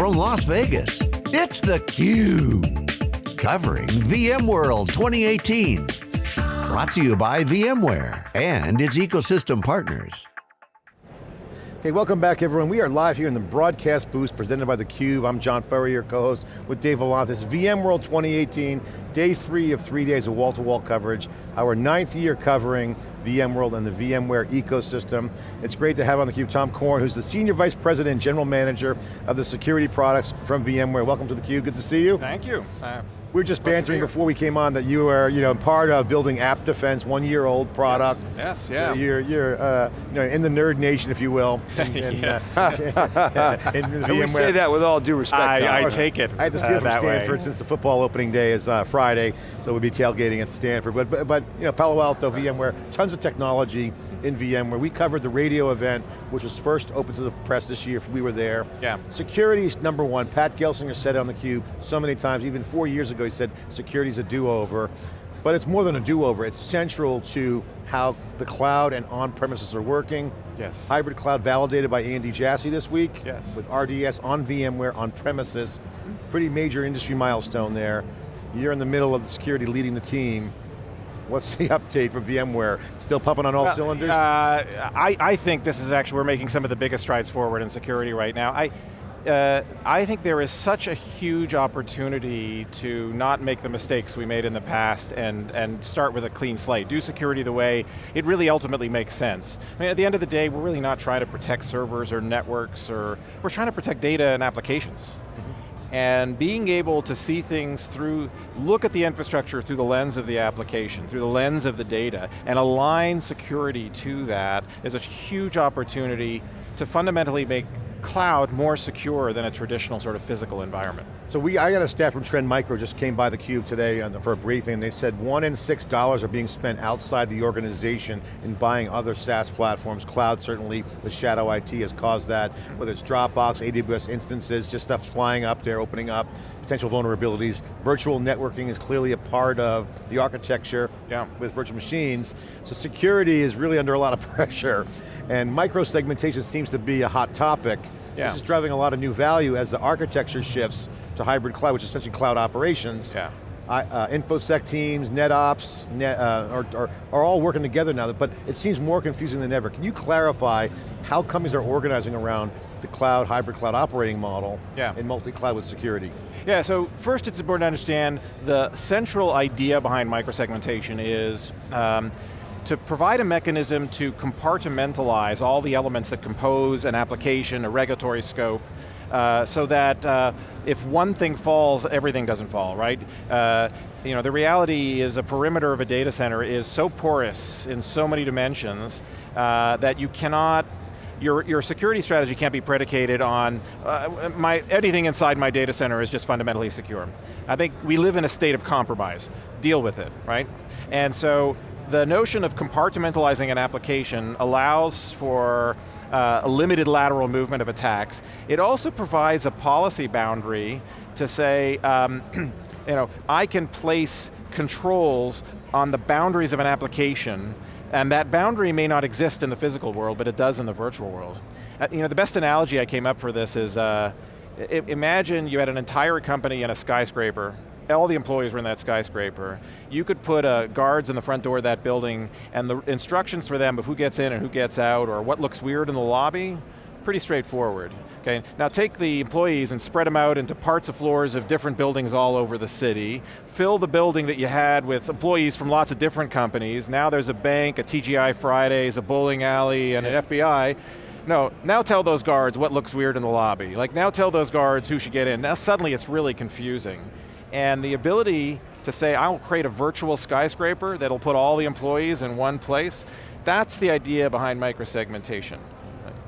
from Las Vegas, it's theCUBE. Covering VMworld 2018. Brought to you by VMware and its ecosystem partners. Hey, welcome back everyone. We are live here in the broadcast booth presented by theCUBE. I'm John Furrier, co-host with Dave Vellante. VMworld 2018, day three of three days of wall-to-wall -wall coverage. Our ninth year covering VMworld and the VMware ecosystem. It's great to have on theCUBE Tom Corn, who's the Senior Vice President and General Manager of the security products from VMware. Welcome to theCUBE, good to see you. Thank you. Uh, we were just bantering before we came on that you are, you know, part of building App Defense, one year old product. Yes, yes yeah. So you're, you're uh, you know, in the nerd nation, if you will. In, in, yes. Uh, in and we say that with all due respect. I, I take it I had to steal uh, from Stanford way. since the football opening day is uh, Friday, so we'll be tailgating at Stanford. But, but, but, you know, Palo Alto, VMware, tons of technology in VMware. We covered the radio event, which was first open to the press this year, we were there. Yeah. Security is number one. Pat Gelsinger said it on theCUBE so many times, even four years ago he said, security's a do-over. But it's more than a do-over, it's central to how the cloud and on-premises are working. Yes. Hybrid cloud validated by Andy Jassy this week. Yes. With RDS on VMware, on premises. Pretty major industry milestone there. You're in the middle of the security leading the team. What's the update from VMware? Still pumping on all well, cylinders? Uh, I, I think this is actually, we're making some of the biggest strides forward in security right now. I, uh, I think there is such a huge opportunity to not make the mistakes we made in the past and, and start with a clean slate. Do security the way it really ultimately makes sense. I mean, at the end of the day, we're really not trying to protect servers or networks, or we're trying to protect data and applications and being able to see things through, look at the infrastructure through the lens of the application, through the lens of the data, and align security to that is a huge opportunity to fundamentally make cloud more secure than a traditional sort of physical environment. So we, I got a staff from Trend Micro just came by the cube today for a briefing. They said one in six dollars are being spent outside the organization in buying other SaaS platforms. Cloud certainly with Shadow IT has caused that, whether it's Dropbox, AWS instances, just stuff flying up there, opening up, potential vulnerabilities. Virtual networking is clearly a part of the architecture yeah. with virtual machines. So security is really under a lot of pressure. And micro segmentation seems to be a hot topic. Yeah. This is driving a lot of new value as the architecture shifts to hybrid cloud, which is essentially cloud operations. Yeah. uh, InfoSec teams, NetOps, net, uh, are, are, are, all working together now, but it seems more confusing than ever. Can you clarify how companies are organizing around the cloud, hybrid cloud operating model yeah. in multi-cloud with security? Yeah, so first it's important to understand the central idea behind microsegmentation is um, to provide a mechanism to compartmentalize all the elements that compose an application, a regulatory scope, uh, so that uh, if one thing falls, everything doesn't fall, right? Uh, you know, the reality is a perimeter of a data center is so porous in so many dimensions uh, that you cannot your, your security strategy can't be predicated on, uh, my, anything inside my data center is just fundamentally secure. I think we live in a state of compromise. Deal with it, right? And so the notion of compartmentalizing an application allows for uh, a limited lateral movement of attacks. It also provides a policy boundary to say, um, you know, I can place controls on the boundaries of an application and that boundary may not exist in the physical world, but it does in the virtual world. Uh, you know, the best analogy I came up for this is, uh, imagine you had an entire company in a skyscraper all the employees were in that skyscraper. You could put uh, guards in the front door of that building and the instructions for them of who gets in and who gets out or what looks weird in the lobby, pretty straightforward. Okay, now take the employees and spread them out into parts of floors of different buildings all over the city. Fill the building that you had with employees from lots of different companies. Now there's a bank, a TGI Fridays, a bowling alley, and an FBI. No, now tell those guards what looks weird in the lobby. Like now tell those guards who should get in. Now suddenly it's really confusing. And the ability to say, I'll create a virtual skyscraper that'll put all the employees in one place, that's the idea behind microsegmentation.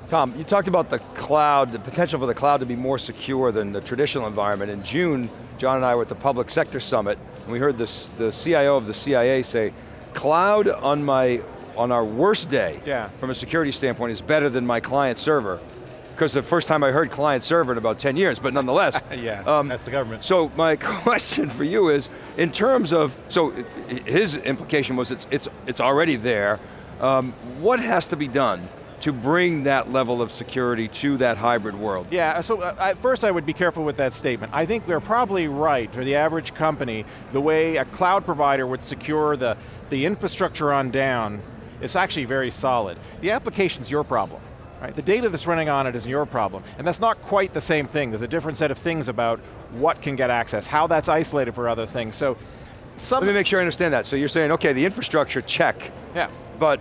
Tom, you talked about the cloud, the potential for the cloud to be more secure than the traditional environment. In June, John and I were at the Public Sector Summit, and we heard this, the CIO of the CIA say, cloud on my on our worst day, yeah. from a security standpoint, is better than my client server because the first time I heard client server in about 10 years, but nonetheless. yeah, um, that's the government. So my question for you is, in terms of, so his implication was it's, it's, it's already there, um, what has to be done to bring that level of security to that hybrid world? Yeah, so uh, first I would be careful with that statement. I think they're probably right, for the average company, the way a cloud provider would secure the, the infrastructure on down, it's actually very solid. The application's your problem. Right? The data that's running on it is your problem. And that's not quite the same thing. There's a different set of things about what can get access, how that's isolated for other things. So, Let me make sure I understand that. So you're saying, okay, the infrastructure, check. Yeah. But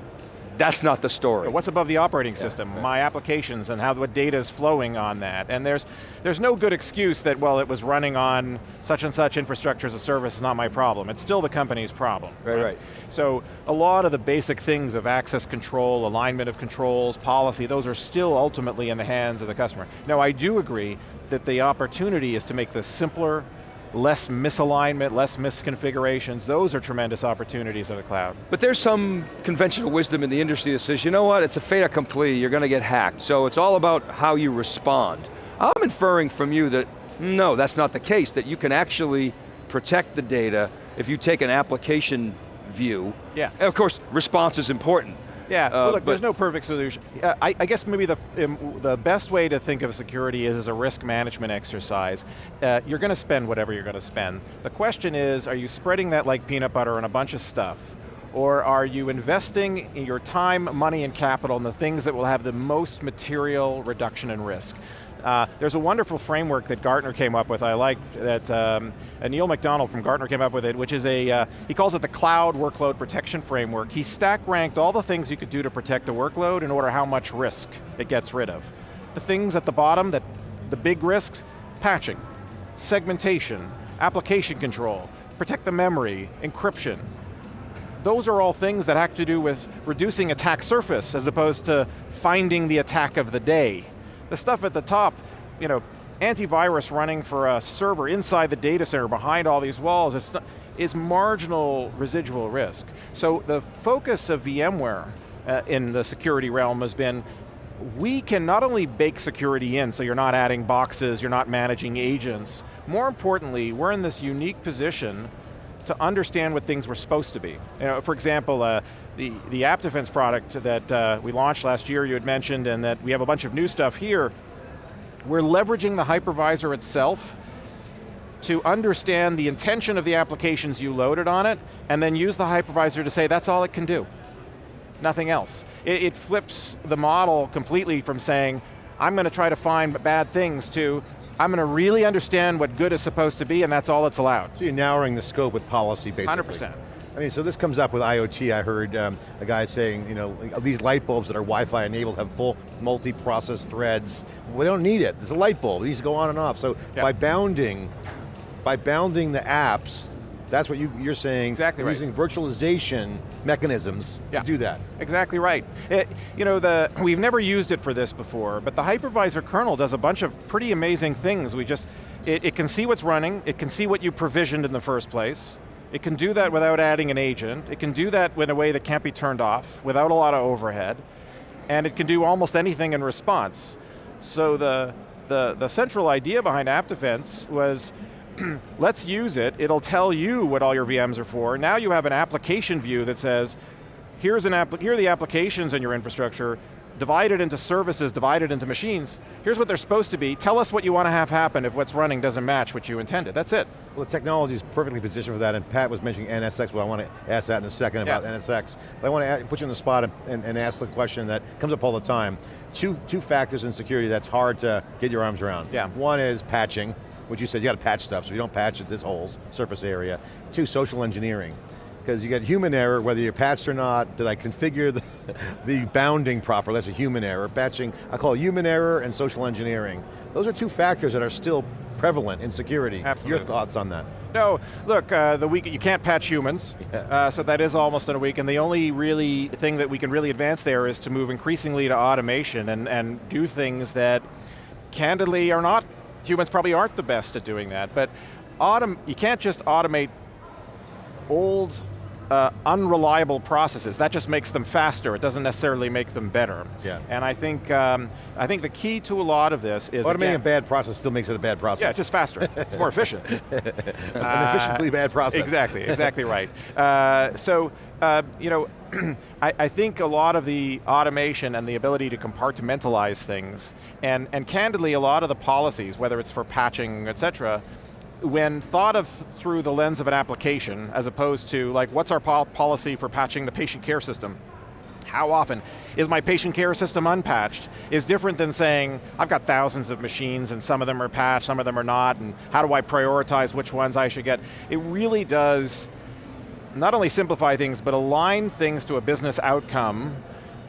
that's not the story. What's above the operating system? Yeah. My applications and how what data is flowing on that. And there's there's no good excuse that, well, it was running on such and such infrastructure as a service is not my problem. It's still the company's problem. Right, right, right. So a lot of the basic things of access control, alignment of controls, policy, those are still ultimately in the hands of the customer. Now I do agree that the opportunity is to make this simpler, less misalignment, less misconfigurations, those are tremendous opportunities of the cloud. But there's some conventional wisdom in the industry that says, you know what, it's a fait accompli, you're going to get hacked, so it's all about how you respond. I'm inferring from you that, no, that's not the case, that you can actually protect the data if you take an application view. Yeah. And of course, response is important. Yeah, uh, well, look, there's no perfect solution. Uh, I, I, guess maybe the, um, the best way to think of security is as a risk management exercise. Uh, you're going to spend whatever you're going to spend. The question is, are you spreading that like peanut butter on a bunch of stuff? Or are you investing your time, money, and capital in the things that will have the most material reduction in risk? Uh, there's a wonderful framework that Gartner came up with, I like, that um, Neil MacDonald from Gartner came up with it, which is a, uh, he calls it the Cloud Workload Protection Framework. He stack ranked all the things you could do to protect a workload in order how much risk it gets rid of. The things at the bottom, that the big risks, patching, segmentation, application control, protect the memory, encryption. Those are all things that have to do with reducing attack surface as opposed to finding the attack of the day. The stuff at the top, you know, antivirus running for a server inside the data center behind all these walls is, is marginal residual risk. So the focus of VMware uh, in the security realm has been we can not only bake security in, so you're not adding boxes, you're not managing agents, more importantly, we're in this unique position to understand what things were supposed to be. You know, for example, uh, the, the App Defense product that uh, we launched last year, you had mentioned, and that we have a bunch of new stuff here, we're leveraging the hypervisor itself to understand the intention of the applications you loaded on it, and then use the hypervisor to say that's all it can do. Nothing else. It, it flips the model completely from saying, I'm going to try to find bad things to, I'm going to really understand what good is supposed to be and that's all that's allowed. So you're narrowing the scope with policy basically. 100%. I mean, so this comes up with IoT. I heard um, a guy saying, you know, these light bulbs that are Wi-Fi enabled have full multi-process threads. We don't need it. It's a light bulb. It needs to go on and off. So yep. by bounding, by bounding the apps, that's what you, are saying. Exactly right. Using virtualization mechanisms yeah. to do that. Exactly right. It, you know, the, we've never used it for this before, but the hypervisor kernel does a bunch of pretty amazing things. We just, it, it can see what's running, it can see what you provisioned in the first place, it can do that without adding an agent, it can do that in a way that can't be turned off, without a lot of overhead, and it can do almost anything in response. So the, the, the central idea behind App Defense was let's use it, it'll tell you what all your VMs are for. Now you have an application view that says, here's an app here are the applications in your infrastructure, divided into services, divided into machines. Here's what they're supposed to be. Tell us what you want to have happen if what's running doesn't match what you intended. That's it. Well, the technology is perfectly positioned for that, and Pat was mentioning NSX, but I want to ask that in a second about yeah. NSX. But I want to put you on the spot and, and, ask the question that comes up all the time. Two, two factors in security that's hard to get your arms around. Yeah. One is patching, which you said you got to patch stuff, so if you don't patch it, this holes, surface area. Two, social engineering. Because you get human error, whether you're patched or not, did I configure the, the bounding proper, that's a human error. Patching, I call it human error and social engineering. Those are two factors that are still prevalent in security. Absolutely. Your thoughts on that? No, look, uh, the week, you can't patch humans, yeah. uh, so that is almost in a week, and the only really thing that we can really advance there is to move increasingly to automation and, and do things that candidly are not humans probably aren't the best at doing that, but autom you can't just automate old, uh, unreliable processes. That just makes them faster. It doesn't necessarily make them better. Yeah. And I think um, I think the key to a lot of this is automating again, a bad process still makes it a bad process. Yeah, it's just faster. it's more efficient. An efficiently bad process. Exactly. Exactly right. Uh, so uh, you know I, I, think a lot of the automation and the ability to compartmentalize things, and, and candidly a lot of the policies, whether it's for patching, et cetera, when thought of through the lens of an application, as opposed to like, what's our pol policy for patching the patient care system? How often? Is my patient care system unpatched? Is different than saying, I've got thousands of machines and some of them are patched, some of them are not, and how do I prioritize which ones I should get? It really does not only simplify things, but align things to a business outcome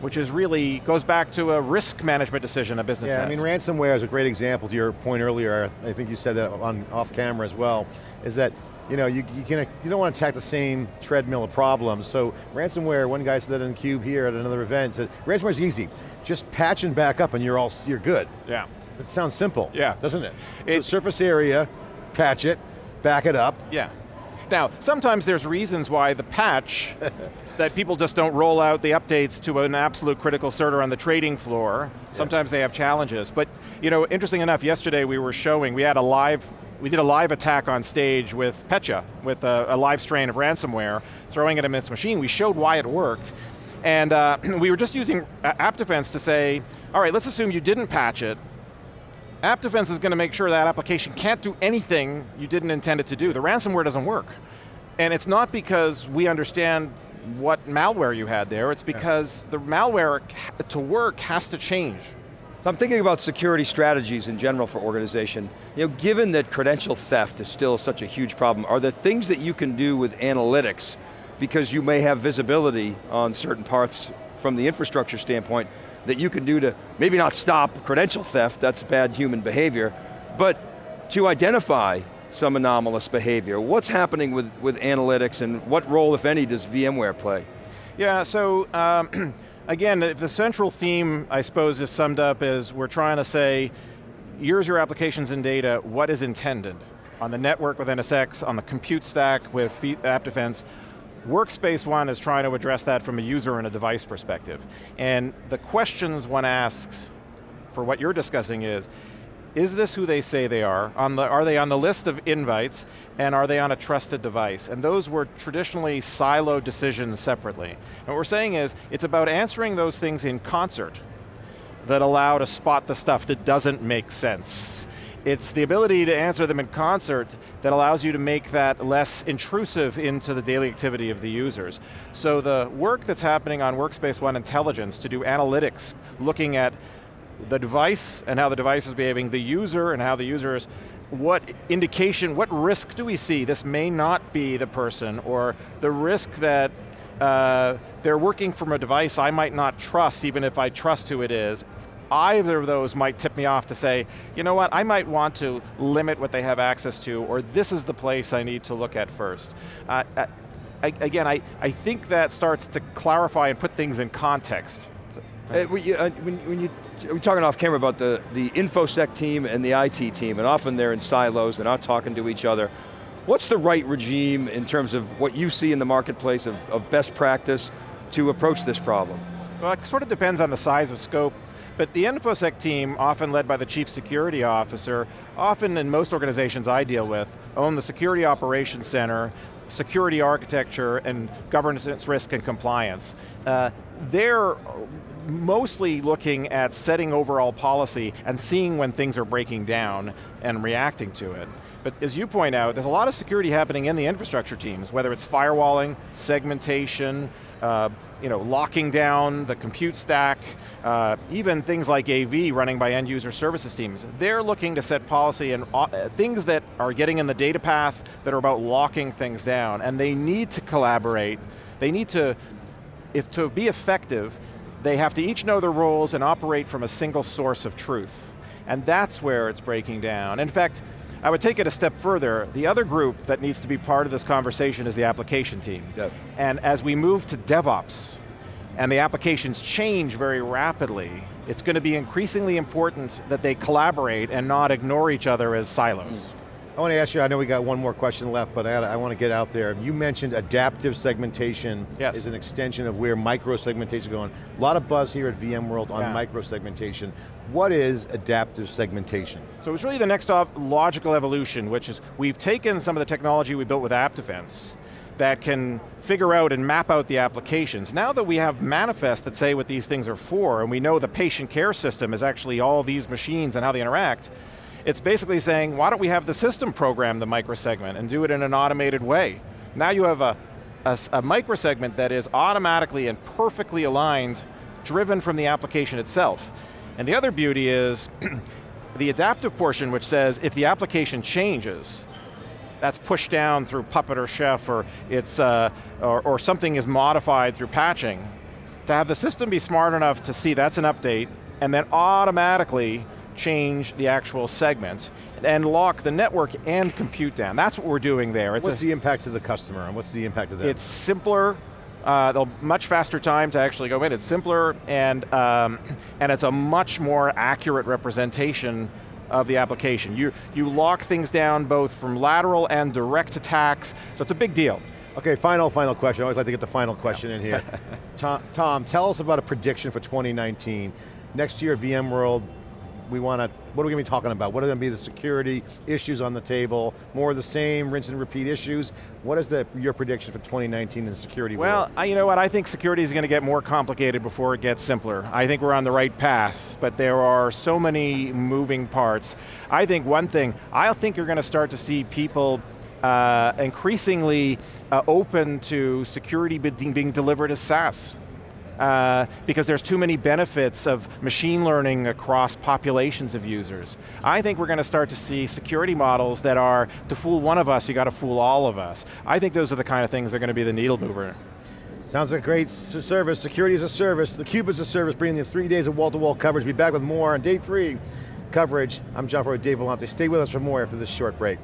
which is really, goes back to a risk management decision a business yeah, has. I mean ransomware is a great example to your point earlier, I think you said that on off camera as well, is that you know, you, you, can, you don't want to attack the same treadmill of problems. So ransomware, one guy said that in CUBE here at another event, said ransomware is easy. Just patch and back up and you're all, you're good. Yeah. It sounds simple, yeah. doesn't it? it so surface area, patch it, back it up. Yeah. Now, sometimes there's reasons why the patch, that people just don't roll out the updates to an absolute critical certer on the trading floor. Sometimes yeah. they have challenges. But, you know, interesting enough, yesterday we were showing, we had a live we did a live attack on stage with Petya, with a, a live strain of ransomware, throwing it at its machine. We showed why it worked. And uh, we were just using App Defense to say, all right, let's assume you didn't patch it. App Defense is going to make sure that application can't do anything you didn't intend it to do. The ransomware doesn't work. And it's not because we understand what malware you had there, it's because yeah. the malware to work has to change. I'm thinking about security strategies in general for organization. You know, given that credential theft is still such a huge problem, are there things that you can do with analytics because you may have visibility on certain parts from the infrastructure standpoint that you can do to maybe not stop credential theft, that's bad human behavior, but to identify some anomalous behavior. What's happening with, with analytics and what role, if any, does VMware play? Yeah, so um, again, the central theme, I suppose, is summed up as we're trying to say, here's your applications and data, what is intended? On the network with NSX, on the compute stack with App Defense, Workspace ONE is trying to address that from a user and a device perspective. And the questions one asks for what you're discussing is, is this who they say they are? On the, are they on the list of invites, and are they on a trusted device? And those were traditionally siloed decisions separately. And what we're saying is, it's about answering those things in concert that allow to spot the stuff that doesn't make sense. It's the ability to answer them in concert that allows you to make that less intrusive into the daily activity of the users. So the work that's happening on Workspace ONE Intelligence to do analytics, looking at the device and how the device is behaving, the user and how the user is, what indication, what risk do we see? This may not be the person, or the risk that uh, they're working from a device I might not trust, even if I trust who it is. Either of those might tip me off to say, you know what, I might want to limit what they have access to, or this is the place I need to look at first. Uh, uh I, again, I, I think that starts to clarify and put things in context. Uh, uh, when, when you, we're talking off camera about the, the InfoSec team and the IT team, and often they're in silos, they're not talking to each other. What's the right regime in terms of what you see in the marketplace of, of best practice to approach this problem? Well, it sort of depends on the size of scope, but the InfoSec team, often led by the chief security officer, often in most organizations I deal with, own the security operations center, security architecture, and governance, risk, and compliance. Uh, they're mostly looking at setting overall policy and seeing when things are breaking down and reacting to it. But as you point out, there's a lot of security happening in the infrastructure teams, whether it's firewalling, segmentation, uh, you know, locking down the compute stack, uh, even things like AV running by end user services teams. They're looking to set policy and uh, things that are getting in the data path that are about locking things down, and they need to collaborate. They need to, if to be effective, they have to each know their roles and operate from a single source of truth. And that's where it's breaking down. In fact, I would take it a step further. The other group that needs to be part of this conversation is the application team. Yep. And as we move to DevOps, and the applications change very rapidly, it's going to be increasingly important that they collaborate and not ignore each other as silos. Mm. I want to ask you, I know we got one more question left, but I, I want to get out there. You mentioned adaptive segmentation yes. is an extension of where micro-segmentation is going. A lot of buzz here at VMworld on yeah. micro-segmentation. What is adaptive segmentation? So it's really the next logical evolution, which is we've taken some of the technology we built with App Defense, that can figure out and map out the applications. Now that we have manifests that say what these things are for, and we know the patient care system is actually all these machines and how they interact, it's basically saying, why don't we have the system program the microsegment and do it in an automated way? Now you have a, a, a microsegment that is automatically and perfectly aligned, driven from the application itself. And the other beauty is, the adaptive portion which says if the application changes, that's pushed down through Puppet or Chef or, it's, uh, or, or something is modified through patching, to have the system be smart enough to see that's an update and then automatically change the actual segment and lock the network and compute down. That's what we're doing there. It's what's a, the impact to the customer and what's the impact of that? It's simpler, uh, much faster time to actually go in. It's simpler and, um, and it's a much more accurate representation of the application. You, you lock things down both from lateral and direct attacks, so it's a big deal. Okay, final, final question. I always like to get the final question in here. Tom, Tom, tell us about a prediction for 2019. Next year VMworld, we want to, what are we going to be talking about? What are going to be the security issues on the table? More of the same, rinse and repeat issues? What is the, your prediction for 2019 in security Well, I, you know what, I think security is going to get more complicated before it gets simpler. I think we're on the right path, but there are so many moving parts. I think one thing, I think you're going to start to see people uh, increasingly uh, open to security being delivered as SaaS uh, because there's too many benefits of machine learning across populations of users. I think we're going to start to see security models that are, to fool one of us, you got to fool all of us. I think those are the kind of things that are going to be the needle mover. Sounds like a great service, security as a service, the Cube as a service, bringing you three days of wall-to-wall -wall coverage. Be back with more on day three coverage. I'm John Furrier, Dave Vellante. Stay with us for more after this short break.